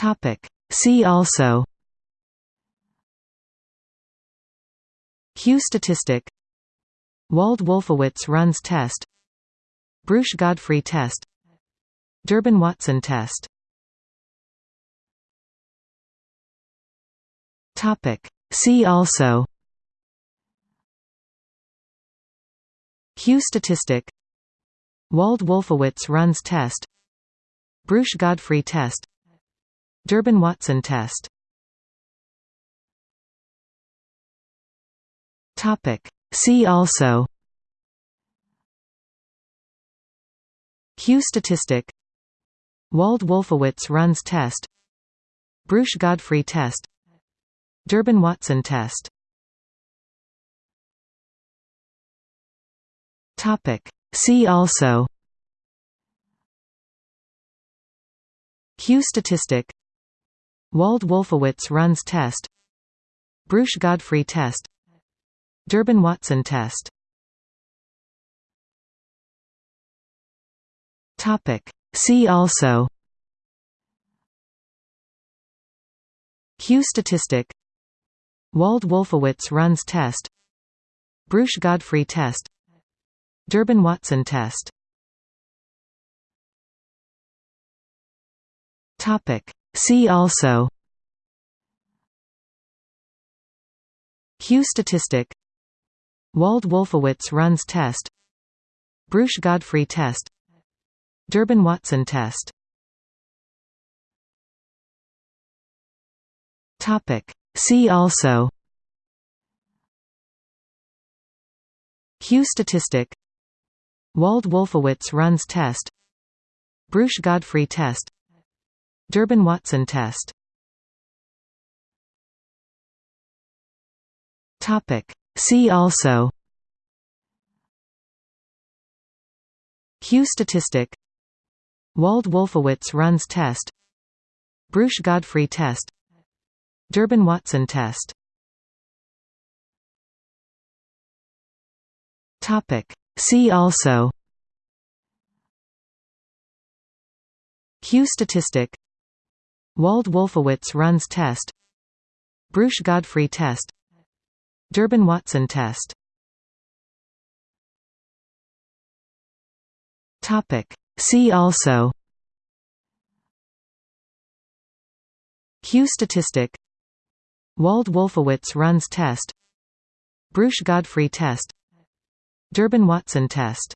Topic. See also Q statistic Wald-Wolfowitz runs test Breusch-Godfrey test Durbin-Watson test Topic. See also Q statistic Wald-Wolfowitz runs test Breusch-Godfrey test Durbin-Watson test. Topic. See also. Q statistic. Wald-Wolfowitz runs test. Breusch-Godfrey test. Durbin-Watson test. Topic. See also. Q statistic Wald-Wolfowitz runs test. Breusch-Godfrey test. Durbin-Watson test. Topic. See also. Q statistic. Wald-Wolfowitz runs test. Breusch-Godfrey test. Durbin-Watson test. Topic. See also Q statistic Wald-Wolfowitz runs test Breusch-Godfrey test Durbin-Watson test Topic. See also Q statistic Wald-Wolfowitz runs test Breusch-Godfrey test Durbin-Watson test. Topic. See also. Q statistic. Wald-Wolfowitz runs test. Breusch-Godfrey test. Durbin-Watson test. Topic. See also. Q statistic Wald-Wolfowitz runs test. Breusch-Godfrey test. Durbin-Watson test. Topic. See also. Q statistic. Wald-Wolfowitz runs test. Breusch-Godfrey test. Durbin-Watson test